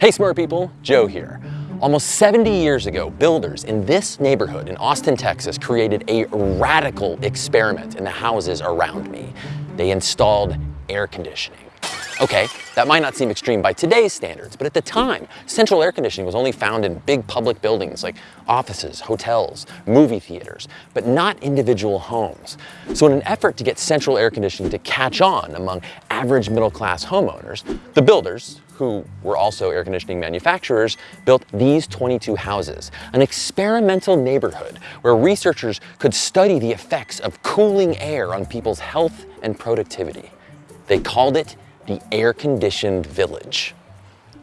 Hey smart people, Joe here. Almost 70 years ago, builders in this neighborhood in Austin, Texas created a radical experiment in the houses around me. They installed air conditioning. Okay, that might not seem extreme by today's standards, but at the time, central air conditioning was only found in big public buildings like offices, hotels, movie theaters, but not individual homes. So in an effort to get central air conditioning to catch on among average middle class homeowners, the builders, who were also air conditioning manufacturers, built these 22 houses, an experimental neighborhood where researchers could study the effects of cooling air on people's health and productivity. They called it the air-conditioned village.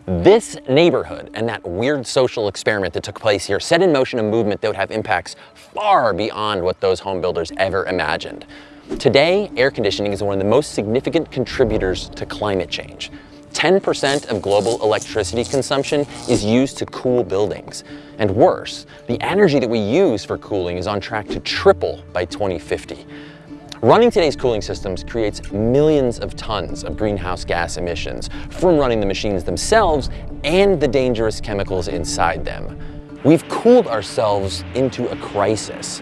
This neighborhood and that weird social experiment that took place here set in motion a movement that would have impacts far beyond what those home builders ever imagined. Today, air conditioning is one of the most significant contributors to climate change. 10% of global electricity consumption is used to cool buildings. And worse, the energy that we use for cooling is on track to triple by 2050. Running today's cooling systems creates millions of tons of greenhouse gas emissions from running the machines themselves and the dangerous chemicals inside them. We've cooled ourselves into a crisis.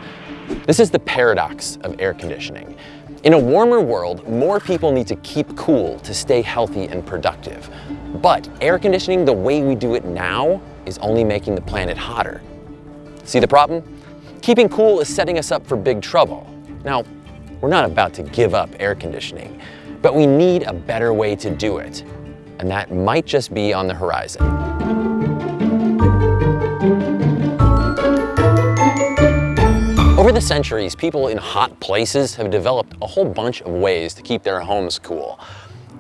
This is the paradox of air conditioning. In a warmer world, more people need to keep cool to stay healthy and productive. But air conditioning the way we do it now is only making the planet hotter. See the problem? Keeping cool is setting us up for big trouble. Now, we're not about to give up air conditioning, but we need a better way to do it. And that might just be on the horizon. The centuries, people in hot places have developed a whole bunch of ways to keep their homes cool.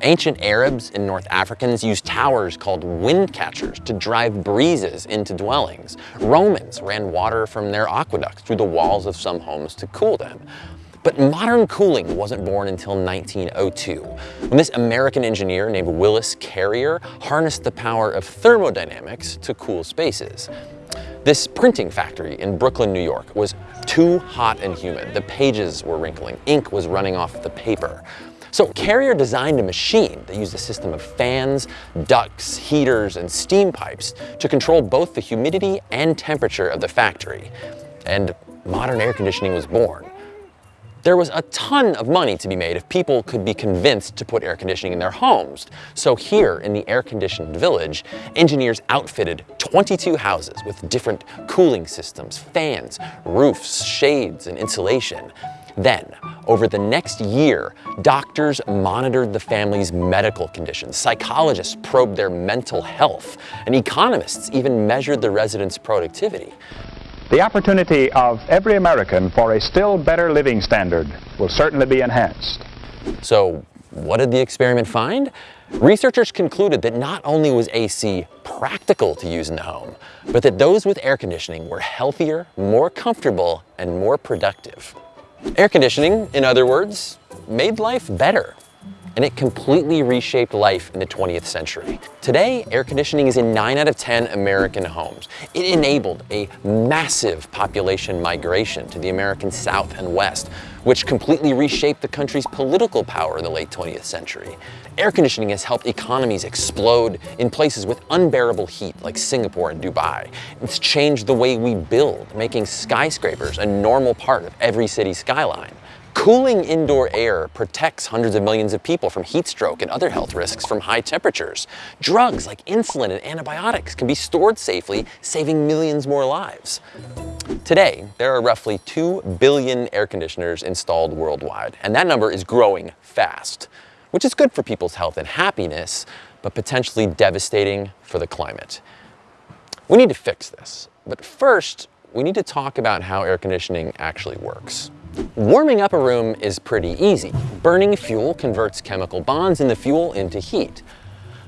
Ancient Arabs and North Africans used towers called wind catchers to drive breezes into dwellings. Romans ran water from their aqueducts through the walls of some homes to cool them. But modern cooling wasn't born until 1902, when this American engineer named Willis Carrier harnessed the power of thermodynamics to cool spaces. This printing factory in Brooklyn, New York was too hot and humid. The pages were wrinkling, ink was running off the paper. So Carrier designed a machine that used a system of fans, ducts, heaters, and steam pipes to control both the humidity and temperature of the factory. And modern air conditioning was born. There was a ton of money to be made if people could be convinced to put air conditioning in their homes. So here in the air-conditioned village, engineers outfitted 22 houses with different cooling systems, fans, roofs, shades, and insulation. Then, over the next year, doctors monitored the family's medical conditions, psychologists probed their mental health, and economists even measured the residents' productivity. The opportunity of every American for a still better living standard will certainly be enhanced. So what did the experiment find? Researchers concluded that not only was AC practical to use in the home, but that those with air conditioning were healthier, more comfortable, and more productive. Air conditioning, in other words, made life better and it completely reshaped life in the 20th century. Today, air conditioning is in 9 out of 10 American homes. It enabled a massive population migration to the American South and West, which completely reshaped the country's political power in the late 20th century. Air conditioning has helped economies explode in places with unbearable heat like Singapore and Dubai. It's changed the way we build, making skyscrapers a normal part of every city skyline. Cooling indoor air protects hundreds of millions of people from heat stroke and other health risks from high temperatures. Drugs like insulin and antibiotics can be stored safely, saving millions more lives. Today, there are roughly 2 billion air conditioners installed worldwide, and that number is growing fast, which is good for people's health and happiness, but potentially devastating for the climate. We need to fix this, but first, we need to talk about how air conditioning actually works. Warming up a room is pretty easy. Burning fuel converts chemical bonds in the fuel into heat.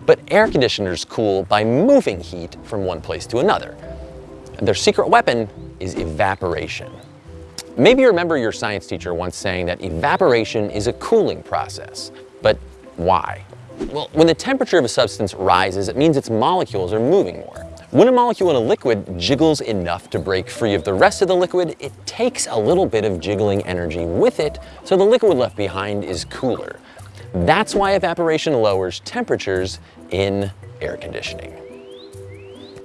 But air conditioners cool by moving heat from one place to another. Their secret weapon is evaporation. Maybe you remember your science teacher once saying that evaporation is a cooling process. But why? Well, when the temperature of a substance rises, it means its molecules are moving more. When a molecule in a liquid jiggles enough to break free of the rest of the liquid, it takes a little bit of jiggling energy with it, so the liquid left behind is cooler. That's why evaporation lowers temperatures in air conditioning.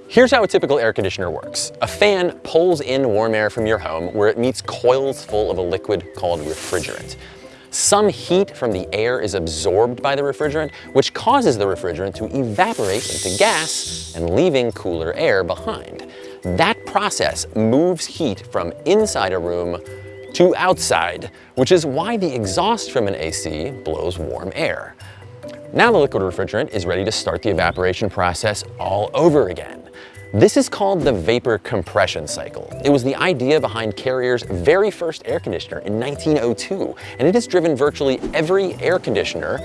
Here's how a typical air conditioner works. A fan pulls in warm air from your home where it meets coils full of a liquid called refrigerant. Some heat from the air is absorbed by the refrigerant, which causes the refrigerant to evaporate into gas and leaving cooler air behind. That process moves heat from inside a room to outside, which is why the exhaust from an AC blows warm air. Now the liquid refrigerant is ready to start the evaporation process all over again. This is called the vapor compression cycle. It was the idea behind Carrier's very first air conditioner in 1902, and it has driven virtually every air conditioner,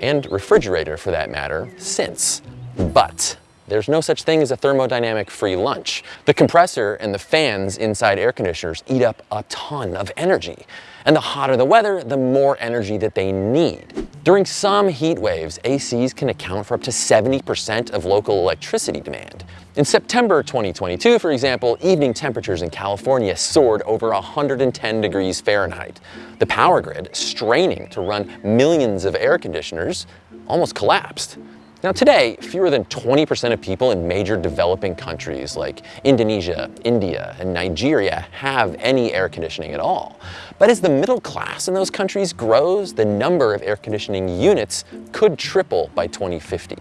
and refrigerator for that matter, since. But there's no such thing as a thermodynamic free lunch. The compressor and the fans inside air conditioners eat up a ton of energy. And the hotter the weather, the more energy that they need. During some heat waves, ACs can account for up to 70% of local electricity demand. In September 2022, for example, evening temperatures in California soared over 110 degrees Fahrenheit. The power grid, straining to run millions of air conditioners, almost collapsed. Now today, fewer than 20% of people in major developing countries like Indonesia, India, and Nigeria have any air conditioning at all. But as the middle class in those countries grows, the number of air conditioning units could triple by 2050.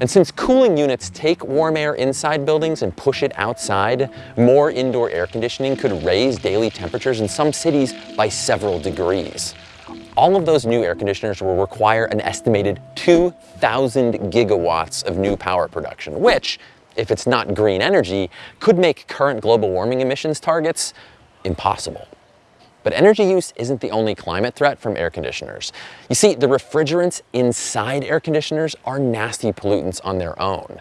And since cooling units take warm air inside buildings and push it outside, more indoor air conditioning could raise daily temperatures in some cities by several degrees all of those new air conditioners will require an estimated 2,000 gigawatts of new power production, which, if it's not green energy, could make current global warming emissions targets impossible. But energy use isn't the only climate threat from air conditioners. You see, the refrigerants inside air conditioners are nasty pollutants on their own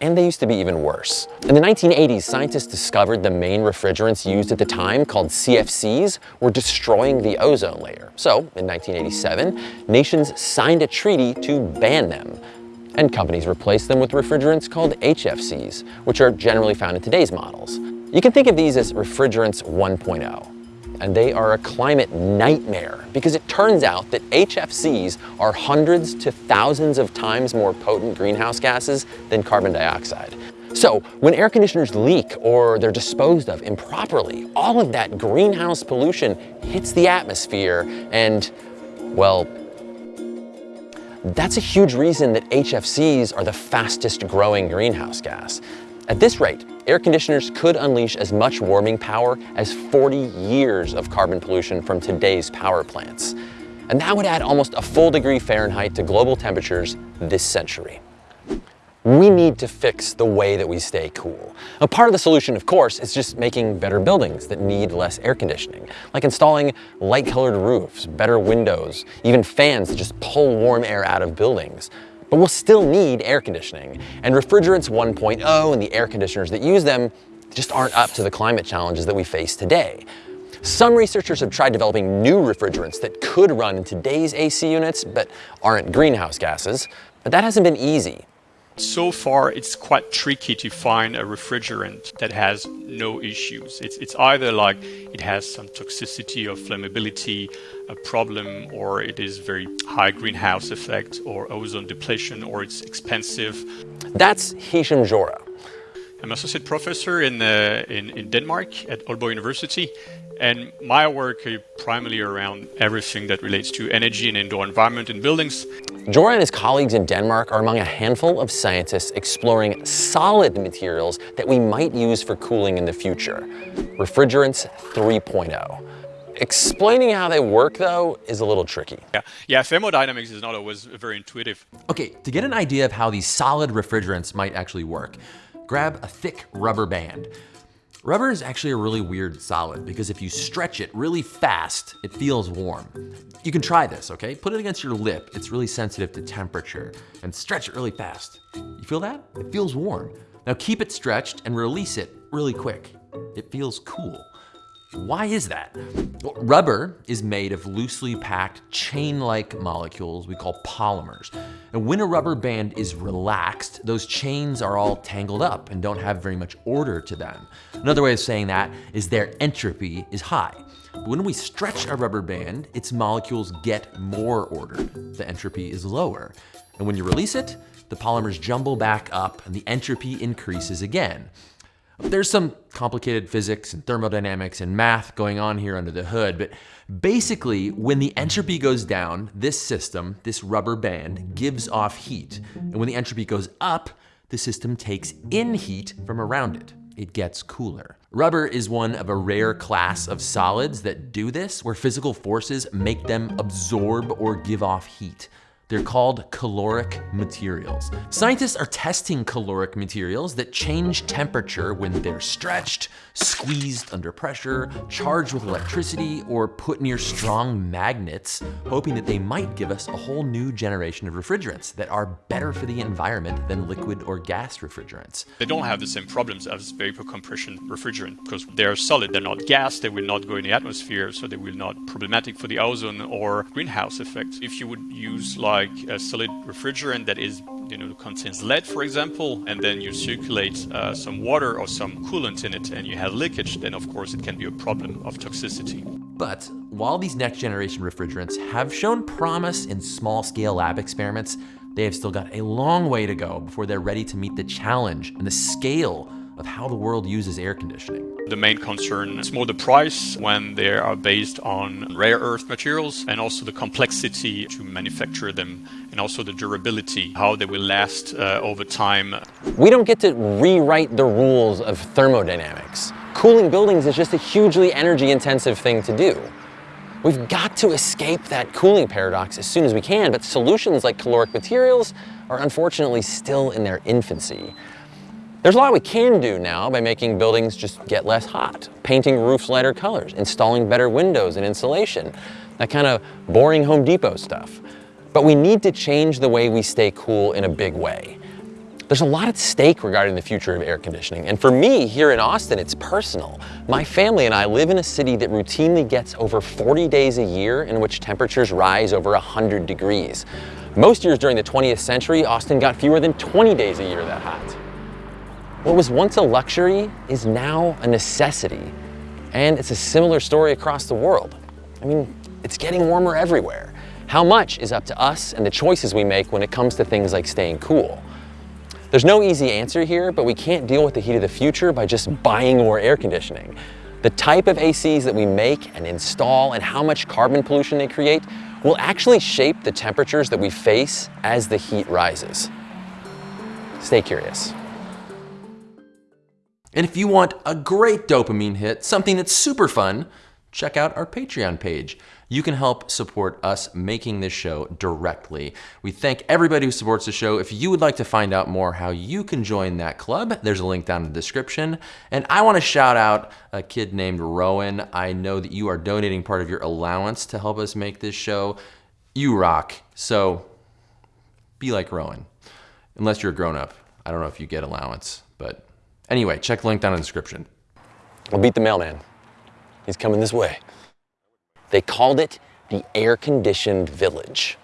and they used to be even worse. In the 1980s, scientists discovered the main refrigerants used at the time, called CFCs, were destroying the ozone layer. So, in 1987, nations signed a treaty to ban them. And companies replaced them with refrigerants called HFCs, which are generally found in today's models. You can think of these as refrigerants 1.0 and they are a climate nightmare because it turns out that HFCs are hundreds to thousands of times more potent greenhouse gases than carbon dioxide. So when air conditioners leak or they're disposed of improperly, all of that greenhouse pollution hits the atmosphere and, well, that's a huge reason that HFCs are the fastest growing greenhouse gas. At this rate, air conditioners could unleash as much warming power as 40 years of carbon pollution from today's power plants. And that would add almost a full degree Fahrenheit to global temperatures this century. We need to fix the way that we stay cool. Now, part of the solution, of course, is just making better buildings that need less air conditioning, like installing light-colored roofs, better windows, even fans that just pull warm air out of buildings. But we'll still need air conditioning, and refrigerants 1.0 and the air conditioners that use them just aren't up to the climate challenges that we face today. Some researchers have tried developing new refrigerants that could run in today's AC units, but aren't greenhouse gases, but that hasn't been easy. So far, it's quite tricky to find a refrigerant that has no issues. It's, it's either like it has some toxicity or flammability, a problem, or it is very high greenhouse effect or ozone depletion, or it's expensive. That's Hicham Johra. I'm associate professor in, uh, in, in Denmark at Aalborg University, and my work is primarily around everything that relates to energy and indoor environment in buildings. Johra and his colleagues in Denmark are among a handful of scientists exploring solid materials that we might use for cooling in the future. Refrigerants 3.0. Explaining how they work, though, is a little tricky. Yeah, yeah thermodynamics is not always very intuitive. Okay, to get an idea of how these solid refrigerants might actually work, grab a thick rubber band. Rubber is actually a really weird solid because if you stretch it really fast, it feels warm. You can try this, okay? Put it against your lip. It's really sensitive to temperature and stretch it really fast. You feel that? It feels warm. Now keep it stretched and release it really quick. It feels cool. Why is that? Well, rubber is made of loosely packed chain-like molecules we call polymers. And when a rubber band is relaxed, those chains are all tangled up and don't have very much order to them. Another way of saying that is their entropy is high. But when we stretch a rubber band, its molecules get more ordered. The entropy is lower. And when you release it, the polymers jumble back up and the entropy increases again. There's some complicated physics and thermodynamics and math going on here under the hood, but basically, when the entropy goes down, this system, this rubber band, gives off heat. And when the entropy goes up, the system takes in heat from around it. It gets cooler. Rubber is one of a rare class of solids that do this, where physical forces make them absorb or give off heat. They're called caloric materials. Scientists are testing caloric materials that change temperature when they're stretched, squeezed under pressure, charged with electricity, or put near strong magnets, hoping that they might give us a whole new generation of refrigerants that are better for the environment than liquid or gas refrigerants. They don't have the same problems as vapor compression refrigerant because they're solid, they're not gas, they will not go in the atmosphere, so they will not problematic for the ozone or greenhouse effect. If you would use like like a solid refrigerant that is you know contains lead for example and then you circulate uh, some water or some coolant in it and you have leakage then of course it can be a problem of toxicity. But while these next generation refrigerants have shown promise in small scale lab experiments they have still got a long way to go before they're ready to meet the challenge and the scale of how the world uses air conditioning. The main concern is more the price when they are based on rare earth materials and also the complexity to manufacture them and also the durability, how they will last uh, over time. We don't get to rewrite the rules of thermodynamics. Cooling buildings is just a hugely energy intensive thing to do. We've got to escape that cooling paradox as soon as we can, but solutions like caloric materials are unfortunately still in their infancy. There's a lot we can do now by making buildings just get less hot, painting roofs lighter colors, installing better windows and insulation, that kind of boring Home Depot stuff. But we need to change the way we stay cool in a big way. There's a lot at stake regarding the future of air conditioning, and for me here in Austin, it's personal. My family and I live in a city that routinely gets over 40 days a year in which temperatures rise over 100 degrees. Most years during the 20th century, Austin got fewer than 20 days a year that hot. What was once a luxury is now a necessity. And it's a similar story across the world. I mean, it's getting warmer everywhere. How much is up to us and the choices we make when it comes to things like staying cool. There's no easy answer here, but we can't deal with the heat of the future by just buying more air conditioning. The type of ACs that we make and install and how much carbon pollution they create will actually shape the temperatures that we face as the heat rises. Stay curious. And if you want a great dopamine hit, something that's super fun, check out our Patreon page. You can help support us making this show directly. We thank everybody who supports the show. If you would like to find out more how you can join that club, there's a link down in the description. And I want to shout out a kid named Rowan. I know that you are donating part of your allowance to help us make this show. You rock. So be like Rowan, unless you're a grown up. I don't know if you get allowance, but Anyway, check the link down in the description. I'll beat the mailman. He's coming this way. They called it the air-conditioned village.